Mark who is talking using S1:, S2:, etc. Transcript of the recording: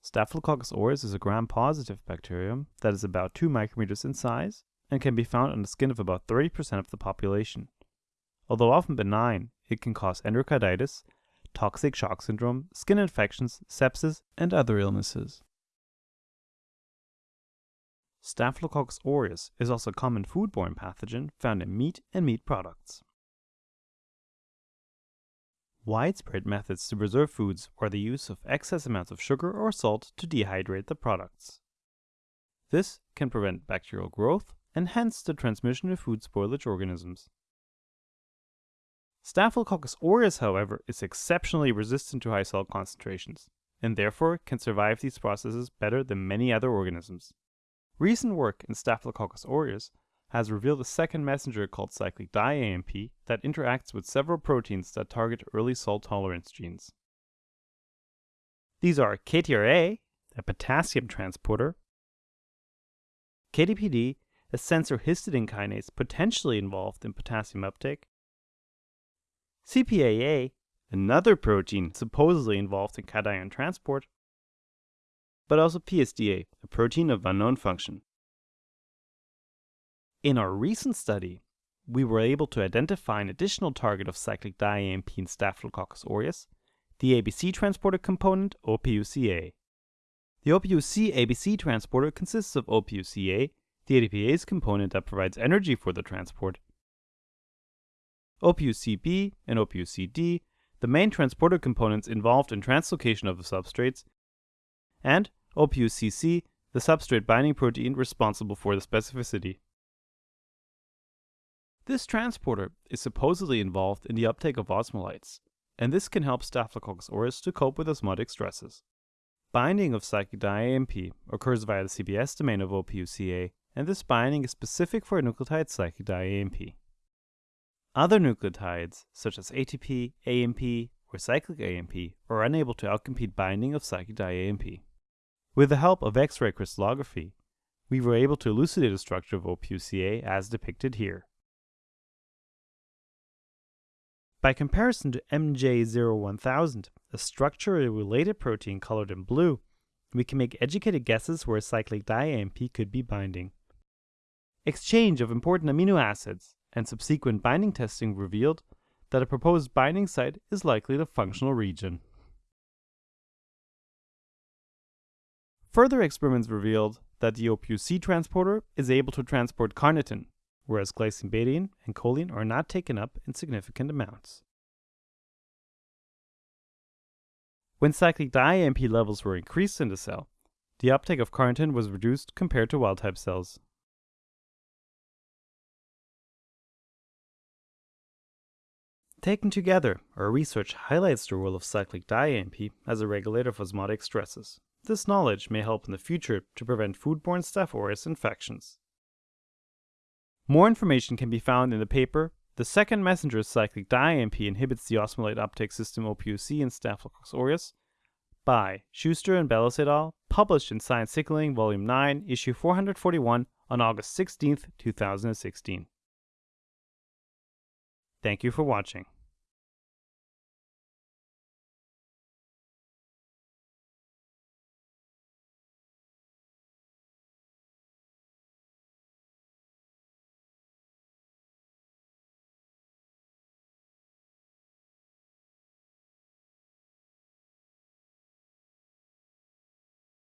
S1: Staphylococcus aureus is a gram-positive bacterium that is about 2 micrometers in size and can be found on the skin of about 30% of the population. Although often benign, it can cause endocarditis, toxic shock syndrome, skin infections, sepsis, and other illnesses. Staphylococcus aureus is also a common foodborne pathogen found in meat and meat products. Widespread methods to preserve foods are the use of excess amounts of sugar or salt to dehydrate the products. This can prevent bacterial growth and hence the transmission of food spoilage organisms. Staphylococcus aureus, however, is exceptionally resistant to high salt concentrations, and therefore can survive these processes better than many other organisms. Recent work in Staphylococcus aureus has revealed a second messenger called cyclic di-AMP that interacts with several proteins that target early salt tolerance genes. These are KTRA, a potassium transporter, KDPD, a sensor histidine kinase potentially involved in potassium uptake, CPAA, another protein supposedly involved in cation transport, but also PstA, a protein of unknown function. In our recent study, we were able to identify an additional target of cyclic di-AMP in Staphylococcus aureus, the ABC transporter component OPUCA. The OPUC ABC transporter consists of OPUCA, the ATPase component that provides energy for the transport, OPUCB and OPUCD, the main transporter components involved in translocation of the substrates, and OPUCC, the substrate binding protein responsible for the specificity. This transporter is supposedly involved in the uptake of osmolytes, and this can help Staphylococcus aureus to cope with osmotic stresses. Binding of cyclic di-AMP occurs via the CBS domain of OPUCA, and this binding is specific for a nucleotide cyclic di-AMP. Other nucleotides, such as ATP, AMP, or cyclic AMP, are unable to outcompete binding of cyclic di-AMP. With the help of X-ray crystallography, we were able to elucidate the structure of OPUCA as depicted here. By comparison to MJ01000, a structurally related protein colored in blue, we can make educated guesses where a cyclic di-AMP could be binding. Exchange of important amino acids and subsequent binding testing revealed that a proposed binding site is likely the functional region. Further experiments revealed that the OPUC transporter is able to transport carnitine, whereas glycine betaine and choline are not taken up in significant amounts. When cyclic di-AMP levels were increased in the cell, the uptake of carnitine was reduced compared to wild-type cells. Taken together, our research highlights the role of cyclic di-AMP as a regulator of osmotic stresses. This knowledge may help in the future to prevent foodborne Staph aureus infections. More information can be found in the paper The Second Messenger Cyclic Di-AMP Inhibits the Osmolyte Uptake System OPUC in Staphylococcus aureus by Schuster and Bellows et al., published in Science Signaling Volume 9, Issue 441 on August 16, 2016. Thank you for watching.